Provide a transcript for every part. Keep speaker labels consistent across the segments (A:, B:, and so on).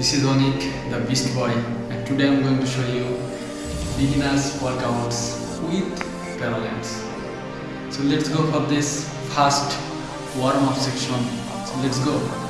A: This is Onik, the Beast Boy and today I'm going to show you beginners workouts with parallels. So let's go for this first warm-up section. So let's go.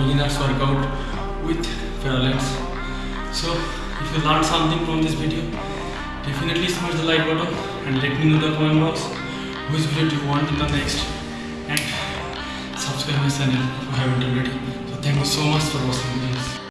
A: beginners workout with Paralympics. So if you learned something from this video, definitely smash the like button and let me know the comment box which video you want in the next and subscribe my channel if you haven't already. So thank you so much for watching.